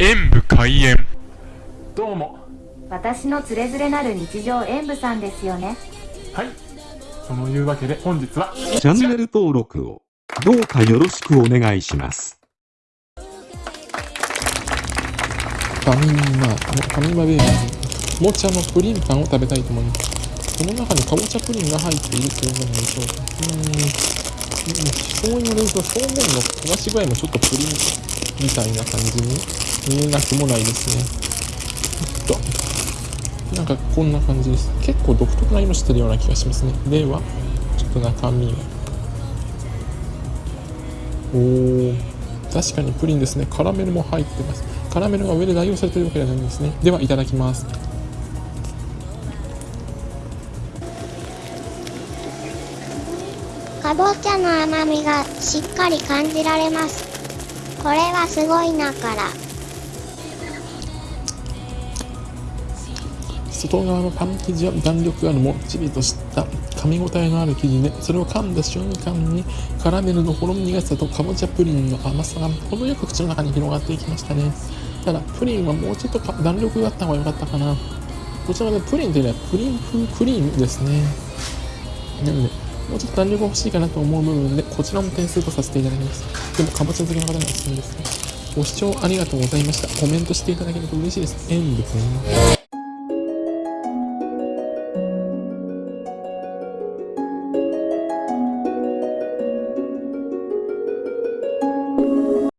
演武開演。どうも。私のつれづれなる日常演舞さんですよね。はい。そのいうわけで本日はチャンネル登録をどうかよろしくお願いします。ファミマ、ファミマベーカリー、かぼちゃのプリンパンを食べたいと思います。この中にかぼちゃプリンが入っているということでしょうか。うーん、そう言われると表面の焦がし具合もちょっとプリンみたいな感じに見えなくもないですね。ちょっと、なんかこんな感じです。結構独特な色してるような気がしますね。では、ちょっと中身を。お、確かにプリンですね。カラメルも入ってます。カラメルが上で代用されてるわけではないんですね。では、いただきます。かぼちゃの甘みがしっかり感じられます。これはすごいなから。外側のパン生地は弾力あるもっちりとした噛み応えのある生地で、それを噛んだ瞬間にカラメルのほろ苦さとかぼちゃプリンの甘さが程よく口の中に広がっていきましたね。ただ、プリンはもうちょっと弾力があった方が良かったかな。こちらでプリンというよりはプリン風クリームですね。なので、もうちょっと弾力が欲しいかなと思う部分で、こちらも点数とさせていただきます。でも、かぼちゃ好きの方にはおすすめですね。ご視聴ありがとうございました。コメントしていただけると嬉しいです。エンド君。